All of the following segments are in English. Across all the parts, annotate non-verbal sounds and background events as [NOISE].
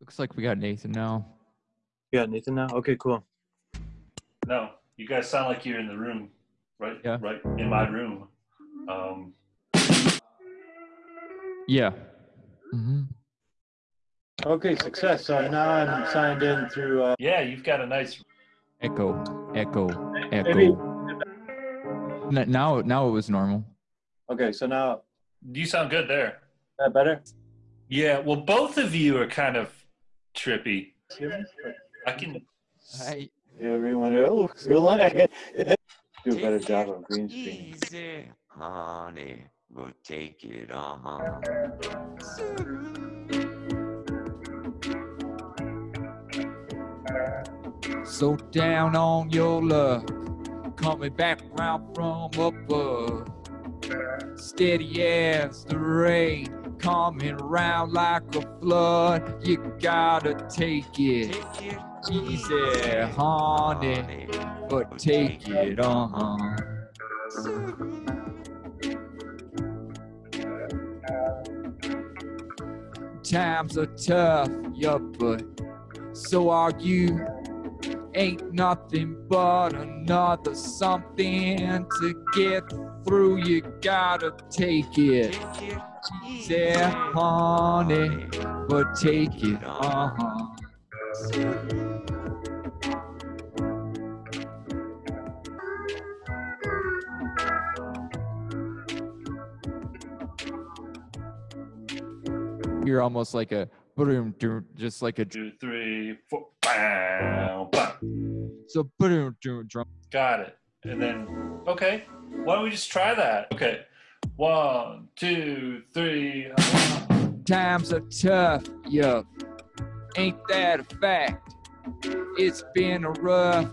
Looks like we got Nathan now. You got Nathan now? Okay, cool. No, you guys sound like you're in the room, right? Yeah. Right in my room. Um, Yeah. hmm Okay, success. So now I'm signed in through. Uh, yeah, you've got a nice. Echo, echo, echo. N- Now, now it was normal. Okay, so now You sound good there. is that better? Yeah. Well, both of you are kind of trippy. I can. I, Everyone else, feel like I do a better job on green screen. Easy, honey. We'll take it on. so down on your luck, coming back round from above. Steady as the rain, coming round like a flood. You gotta take it easy, honey, but take it on. Times are tough, yeah, but so are you. Ain't nothing but another something to get through. You gotta take it Take it easy, honey, but take it on. You're almost like a boom, doom, just like a Two, three, four. Bow, bow. so boom, doom, drum. Got it. And then, okay. Why don't we just try that? Okay. One, two, three. Times are tough, yup. Ain't that a fact? It's been a rough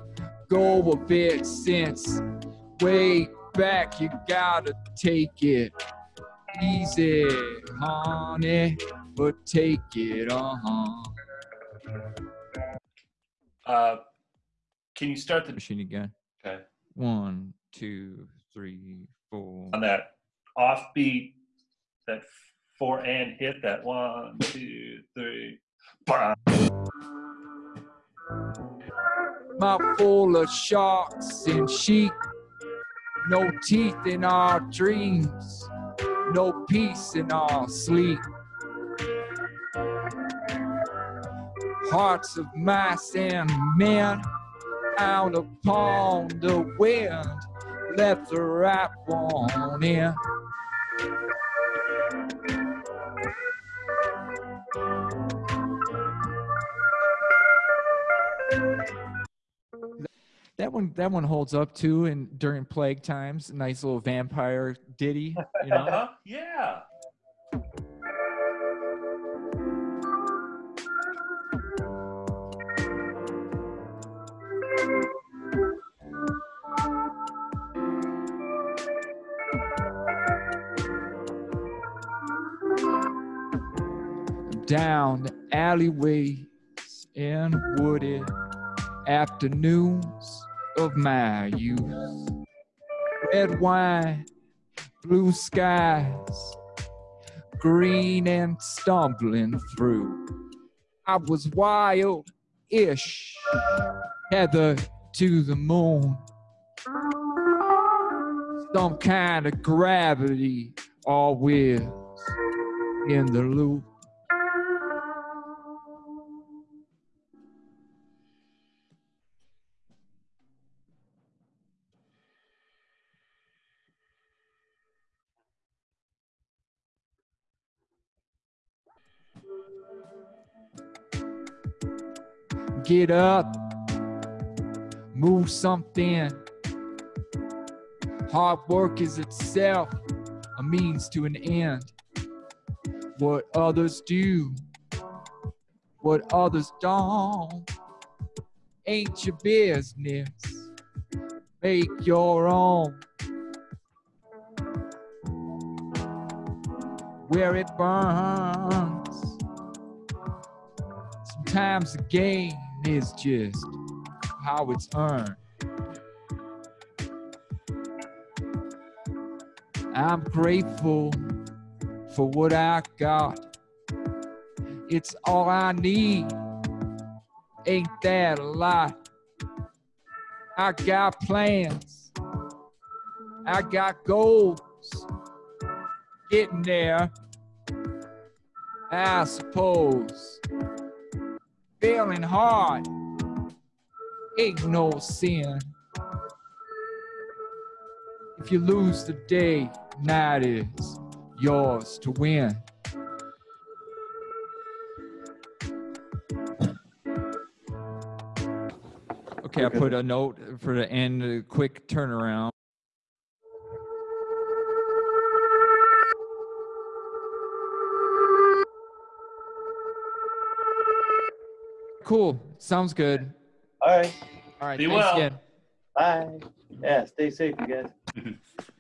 go of it since way back. You gotta take it easy, honey, but take it on. Uh, can you start the Machine again. okay One, two, three, four. on that offbeat, that four and hit that one, two, three. Bah. mouth full of sharks and sheep. No teeth in our dreams, no peace in our sleep. Hearts of mice and men out upon the wind, left the right one in. That one, that one holds up too. And during plague times, nice little vampire ditty, you know. [LAUGHS] Yeah. Down the alleyways and wooded afternoons of my youth. Red wine, blue skies, green and stumbling through. I was wild ish, heather to the moon. Some kind of gravity always in the loop. Get up, move something. Hard work is itself a means to an end. What others do, what others don't, ain't your business. Make your own. Where it burns. Sometimes the gain is just how it's earned. I'm grateful for what I got. It's all I need. Ain't that a lot? I got plans. I got goals. Getting there, I suppose. Failing hard ain't no sin. If you lose the day, night is yours to win. Okay, I put a note for the end, a quick turnaround. Cool. Sounds good. All right. All right. Be thanks well. again. Bye. Yeah, stay safe, you guys. [LAUGHS]